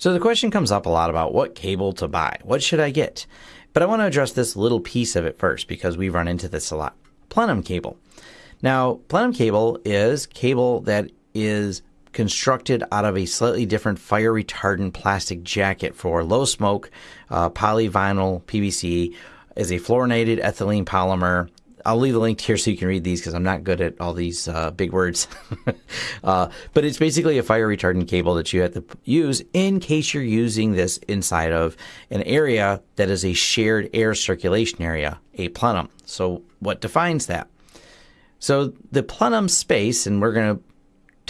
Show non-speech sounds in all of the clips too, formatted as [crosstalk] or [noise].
So the question comes up a lot about what cable to buy. What should I get? But I want to address this little piece of it first because we run into this a lot. Plenum cable. Now, plenum cable is cable that is constructed out of a slightly different fire retardant plastic jacket for low smoke uh, polyvinyl PVC is a fluorinated ethylene polymer. I'll leave the link here so you can read these because I'm not good at all these uh, big words. [laughs] uh, but it's basically a fire retardant cable that you have to use in case you're using this inside of an area that is a shared air circulation area, a plenum. So, what defines that? So, the plenum space, and we're going to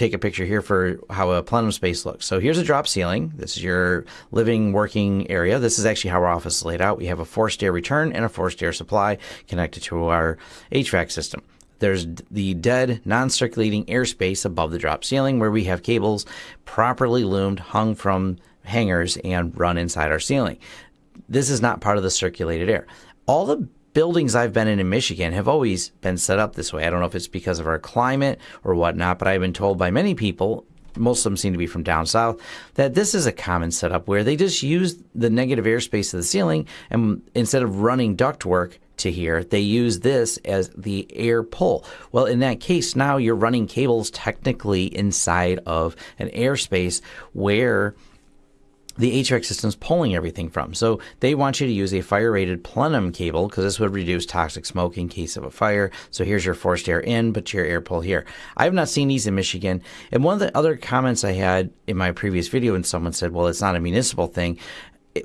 take a picture here for how a plenum space looks. So here's a drop ceiling. This is your living, working area. This is actually how our office is laid out. We have a forced air return and a forced air supply connected to our HVAC system. There's the dead, non circulating airspace above the drop ceiling where we have cables properly loomed, hung from hangers, and run inside our ceiling. This is not part of the circulated air. All the buildings I've been in in Michigan have always been set up this way. I don't know if it's because of our climate or whatnot, but I've been told by many people, most of them seem to be from down south, that this is a common setup where they just use the negative airspace of the ceiling and instead of running ductwork to here, they use this as the air pull. Well, in that case, now you're running cables technically inside of an airspace where the HVAC system's pulling everything from. So they want you to use a fire rated plenum cable because this would reduce toxic smoke in case of a fire. So here's your forced air in, but your air pull here. I have not seen these in Michigan. And one of the other comments I had in my previous video, and someone said, well, it's not a municipal thing.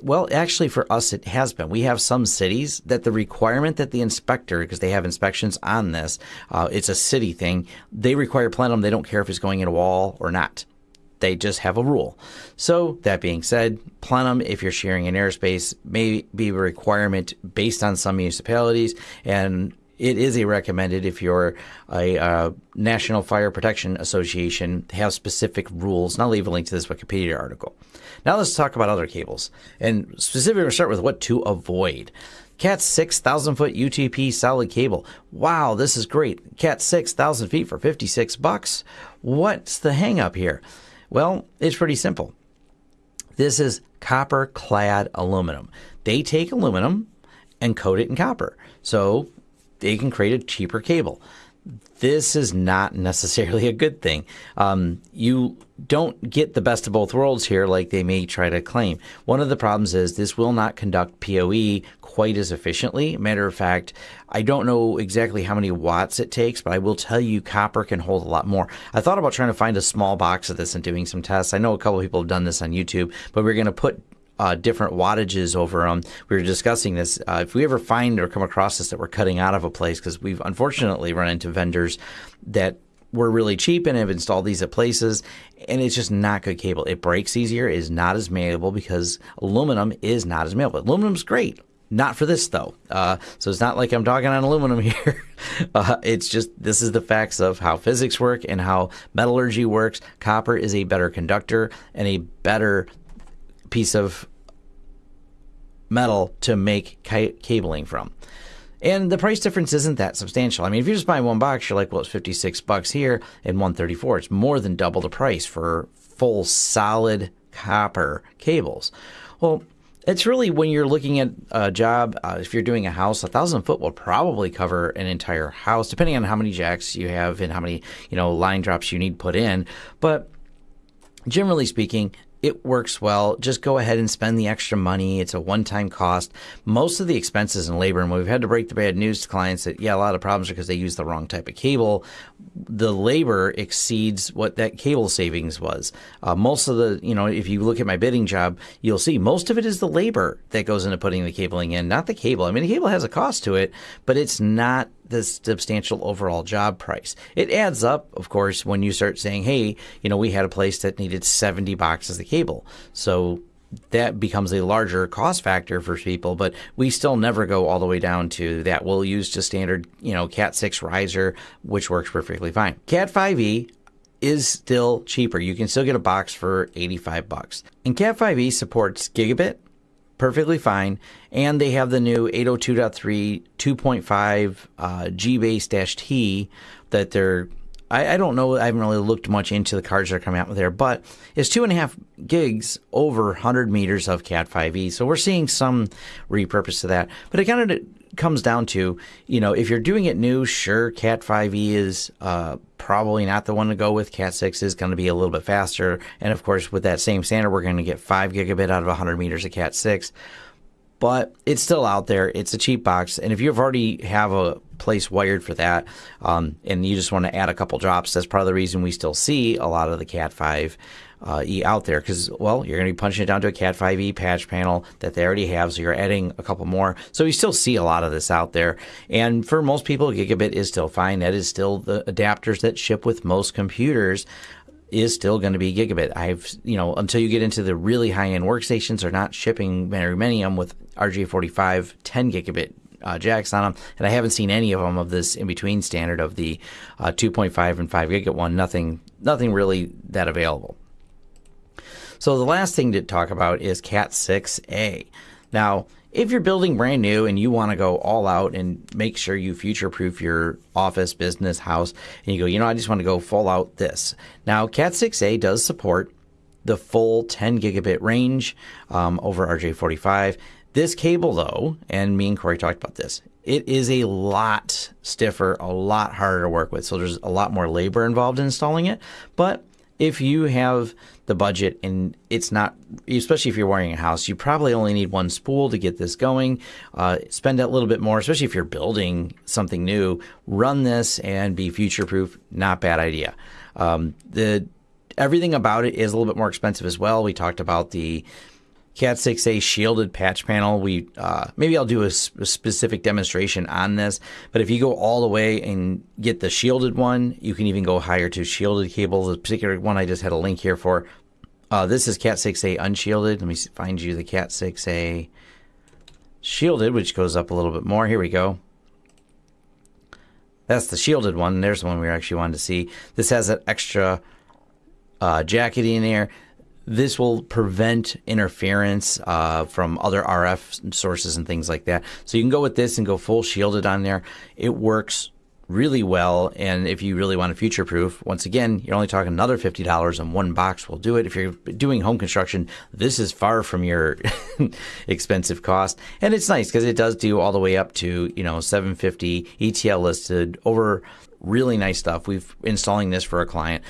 Well, actually, for us, it has been. We have some cities that the requirement that the inspector, because they have inspections on this, uh, it's a city thing, they require plenum. They don't care if it's going in a wall or not. They just have a rule. So, that being said, plenum, if you're sharing an airspace, may be a requirement based on some municipalities, and it is a recommended if you're a uh, National Fire Protection Association have specific rules. And I'll leave a link to this Wikipedia article. Now let's talk about other cables, and specifically, we'll start with what to avoid. Cat 6,000 foot UTP solid cable. Wow, this is great. Cat 6,000 feet for 56 bucks. What's the hangup here? Well, it's pretty simple. This is copper clad aluminum. They take aluminum and coat it in copper. So they can create a cheaper cable. This is not necessarily a good thing. Um, you don't get the best of both worlds here, like they may try to claim. One of the problems is this will not conduct PoE quite as efficiently. Matter of fact, I don't know exactly how many watts it takes, but I will tell you copper can hold a lot more. I thought about trying to find a small box of this and doing some tests. I know a couple of people have done this on YouTube, but we're going to put uh, different wattages over them. We were discussing this. Uh, if we ever find or come across this that we're cutting out of a place, because we've unfortunately run into vendors that were really cheap and have installed these at places, and it's just not good cable. It breaks easier, is not as malleable because aluminum is not as malleable. Aluminum's great. Not for this though. Uh, so it's not like I'm dogging on aluminum [laughs] here. uh, it's just this is the facts of how physics work and how metallurgy works. Copper is a better conductor and a better piece of metal to make ca- cabling from. And the price difference isn't that substantial. I mean, if you're just buying one box, you're like, well, it's 56 bucks here and 134. It's more than double the price for full solid copper cables. Well, it's really when you're looking at a job, uh, if you're doing a house, a thousand foot will probably cover an entire house, depending on how many jacks you have and how many, you know, line drops you need put in. But generally speaking, it works well. Just go ahead and spend the extra money. It's a one time cost. Most of the expenses and labor, and we've had to break the bad news to clients that, yeah, a lot of problems are because they use the wrong type of cable. The labor exceeds what that cable savings was. Uh, most of the, you know, if you look at my bidding job, you'll see most of it is the labor that goes into putting the cabling in, not the cable. I mean, the cable has a cost to it, but it's not the substantial overall job price. It adds up, of course, when you start saying, hey, you know, we had a place that needed 70 boxes of cable. So that becomes a larger cost factor for people, but we still never go all the way down to that. We'll use just standard, you know, Cat 6 riser, which works perfectly fine. Cat 5e is still cheaper. You can still get a box for 85 bucks. And Cat 5e supports gigabit, perfectly fine. And they have the new 802.3 2.5 uh, G base T that they're I, I, don't know. I haven't really looked much into the cards that are coming out there, but it's two and a half gigs over 100 meters of Cat 5e. So we're seeing some repurpose to that. But it kind of comes down to, you know, if you're doing it new, sure, Cat 5e is uh, probably not the one to go with. Cat 6 is going to be a little bit faster. And of course, with that same standard, we're going to get 5 gigabit out of 100 meters of Cat 6 but it's still out there. It's a cheap box, and if you've already have a place wired for that, um, and you just want to add a couple drops, that's part of the reason we still see a lot of the Cat Five uh, E out there because well, you're going to be punching it down to a Cat 5e patch panel that they already have, so you're adding a couple more. So you still see a lot of this out there, and for most people, gigabit is still fine. That is still the adapters that ship with most computers is still going to be gigabit. I've, you know, until you get into the really high end workstations, are not shipping very many of them with RJ45 10 gigabit uh, jacks on them, and I haven't seen any of them of this in between standard of the uh, 2.5 and 5 gigabit one. Nothing, nothing really that available. So the last thing to talk about is Cat 6a. Now, if you're building brand new and you want to go all out and make sure you future proof your office, business, house, and you go, you know, I just want to go full out this. Now, Cat 6a does support the full 10 gigabit range um, over RJ45. This cable, though, and me and Corey talked about this, it is a lot stiffer, a lot harder to work with. So there's a lot more labor involved in installing it. But if you have the budget and it's not, especially if you're wiring a house, you probably only need one spool to get this going. Uh, spend a little bit more, especially if you're building something new. Run this and be future proof. Not bad idea. Um, the everything about it is a little bit more expensive as well. We talked about the Cat 6a shielded patch panel. We uh, maybe I'll do a, a, specific demonstration on this, but if you go all the way and get the shielded one, you can even go higher to shielded cables. The particular one I just had a link here for. Uh, this is Cat 6a unshielded. Let me find you the Cat 6a shielded, which goes up a little bit more. Here we go. That's the shielded one. There's the one we actually wanted to see. This has an extra uh, jacket in there. This will prevent interference uh, from other RF sources and things like that. So you can go with this and go full shielded on there. It works really well. And if you really want to future proof, once again, you're only talking another $50 and one box will do it. If you're doing home construction, this is far from your [laughs] expensive cost. And it's nice because it does do all the way up to, you know, 750 ETL listed over really nice stuff. We've installing this for a client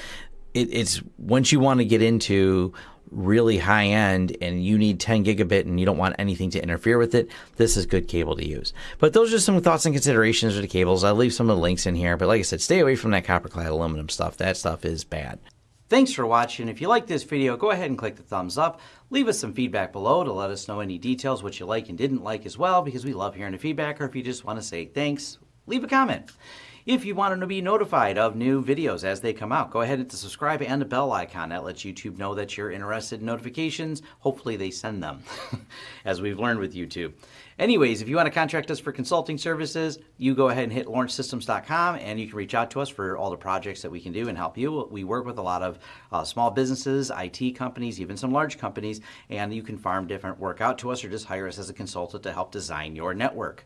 it, it's once you want to get into really high end and you need 10 gigabit and you don't want anything to interfere with it, this is good cable to use. But those are some thoughts and considerations of the cables. I'll leave some of the links in here. But like I said, stay away from that copper clad aluminum stuff. That stuff is bad. Thanks for watching. If you like this video, go ahead and click the thumbs up. Leave us some feedback below to let us know any details, what you like and didn't like as well, because we love hearing the feedback. Or if you just want to say thanks, leave a comment. If you want to be notified of new videos as they come out, go ahead and hit the subscribe and the bell icon. That lets YouTube know that you're interested in notifications. Hopefully they send them, [laughs] as we've learned with YouTube. Anyways, if you want to contract us for consulting services, you go ahead and hit lawrencesystems.com and you can reach out to us for all the projects that we can do and help you. We work with a lot of uh, small businesses, IT companies, even some large companies, and you can farm different work out to us or just hire us as a consultant to help design your network.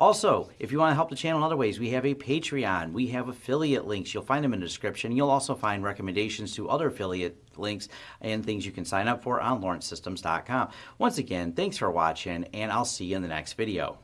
Also, if you want to help the channel in other ways, we have a Patreon. We have affiliate links. You'll find them in the description. You'll also find recommendations to other affiliate links and things you can sign up for on lawrencesystems.com. Once again, thanks for watching, and I'll see you in the next video.